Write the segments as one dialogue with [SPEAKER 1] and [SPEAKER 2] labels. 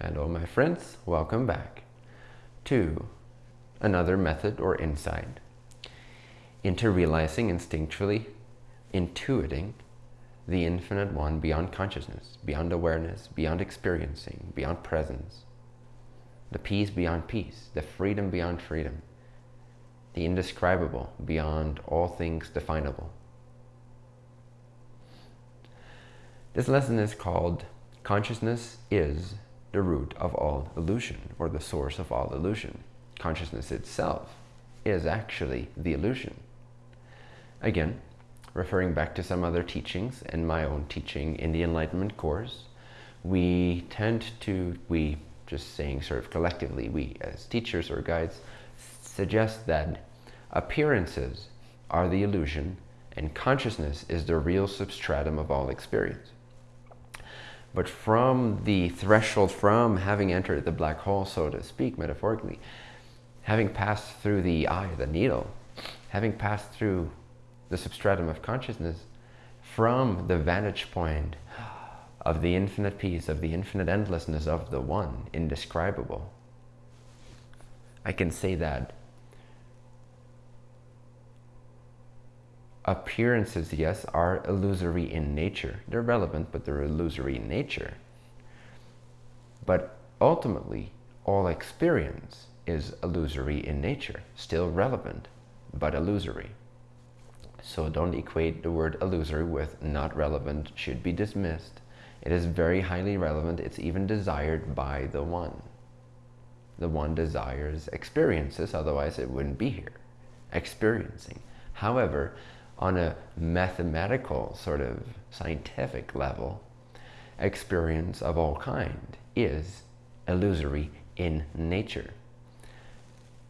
[SPEAKER 1] Hello my friends, welcome back to another method or insight into realizing instinctually, intuiting the infinite one beyond consciousness, beyond awareness, beyond experiencing, beyond presence, the peace beyond peace, the freedom beyond freedom, the indescribable beyond all things definable. This lesson is called Consciousness is the root of all illusion or the source of all illusion. Consciousness itself is actually the illusion. Again, referring back to some other teachings and my own teaching in the Enlightenment course, we tend to, we just saying sort of collectively, we as teachers or guides, suggest that appearances are the illusion and consciousness is the real substratum of all experience. But from the threshold, from having entered the black hole, so to speak, metaphorically, having passed through the eye, the needle, having passed through the substratum of consciousness, from the vantage point of the infinite peace, of the infinite endlessness of the one, indescribable, I can say that appearances, yes, are illusory in nature. They're relevant, but they're illusory in nature. But ultimately, all experience is illusory in nature, still relevant, but illusory. So don't equate the word illusory with not relevant, should be dismissed. It is very highly relevant. It's even desired by the one. The one desires experiences, otherwise it wouldn't be here, experiencing. However, on a mathematical sort of scientific level, experience of all kind is illusory in nature.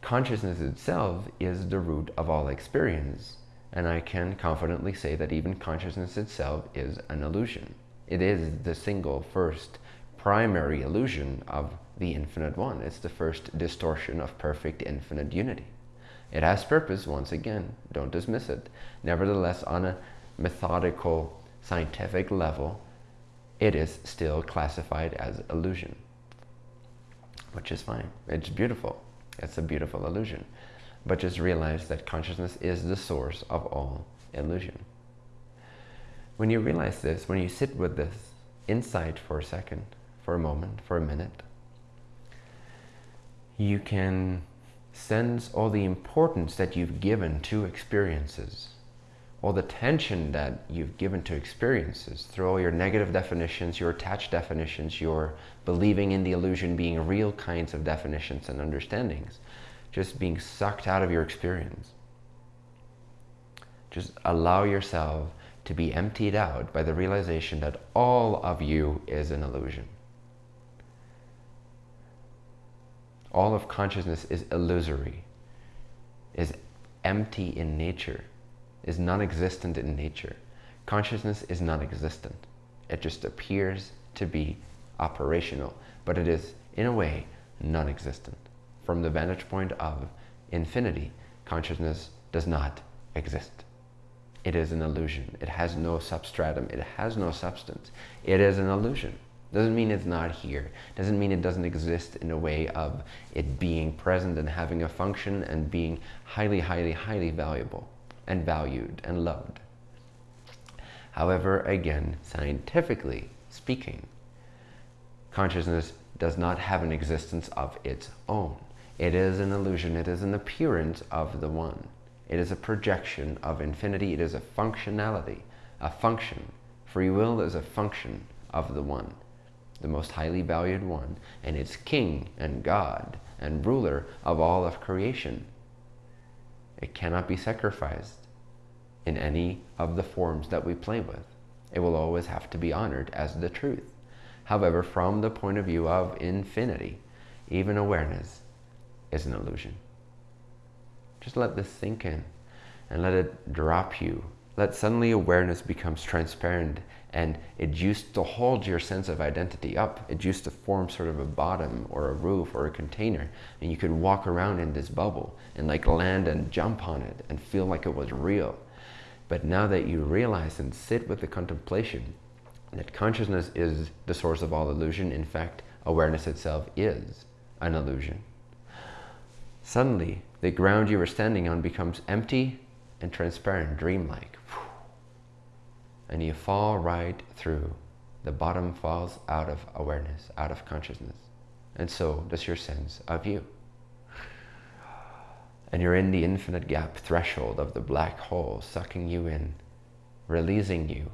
[SPEAKER 1] Consciousness itself is the root of all experience, and I can confidently say that even consciousness itself is an illusion. It is the single first primary illusion of the infinite one. It's the first distortion of perfect infinite unity. It has purpose, once again, don't dismiss it. Nevertheless, on a methodical, scientific level, it is still classified as illusion, which is fine. It's beautiful. It's a beautiful illusion. But just realize that consciousness is the source of all illusion. When you realize this, when you sit with this insight for a second, for a moment, for a minute, you can sense all the importance that you've given to experiences, all the tension that you've given to experiences through all your negative definitions, your attached definitions, your believing in the illusion being real kinds of definitions and understandings, just being sucked out of your experience. Just allow yourself to be emptied out by the realization that all of you is an illusion. All of consciousness is illusory, is empty in nature, is non-existent in nature. Consciousness is non-existent. It just appears to be operational, but it is, in a way, non-existent. From the vantage point of infinity, consciousness does not exist. It is an illusion. It has no substratum. It has no substance. It is an illusion. Doesn't mean it's not here. Doesn't mean it doesn't exist in a way of it being present and having a function and being highly, highly, highly valuable and valued and loved. However, again, scientifically speaking, consciousness does not have an existence of its own. It is an illusion. It is an appearance of the one. It is a projection of infinity. It is a functionality, a function. Free will is a function of the one the most highly valued one, and it's king and God and ruler of all of creation. It cannot be sacrificed in any of the forms that we play with. It will always have to be honored as the truth. However, from the point of view of infinity, even awareness is an illusion. Just let this sink in and let it drop you. Let suddenly awareness becomes transparent and it used to hold your sense of identity up. It used to form sort of a bottom or a roof or a container and you could walk around in this bubble and like land and jump on it and feel like it was real. But now that you realize and sit with the contemplation that consciousness is the source of all illusion, in fact, awareness itself is an illusion. Suddenly, the ground you were standing on becomes empty and transparent, dreamlike. And you fall right through. The bottom falls out of awareness, out of consciousness. And so does your sense of you. And you're in the infinite gap threshold of the black hole, sucking you in, releasing you.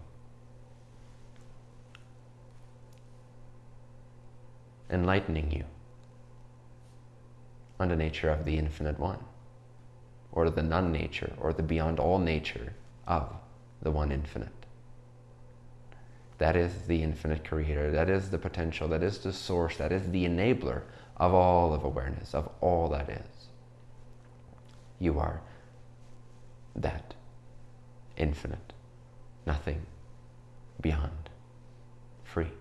[SPEAKER 1] Enlightening you on the nature of the infinite one, or the non nature, or the beyond all nature of the one infinite. That is the infinite creator, that is the potential, that is the source, that is the enabler of all of awareness, of all that is. You are that infinite, nothing beyond, free.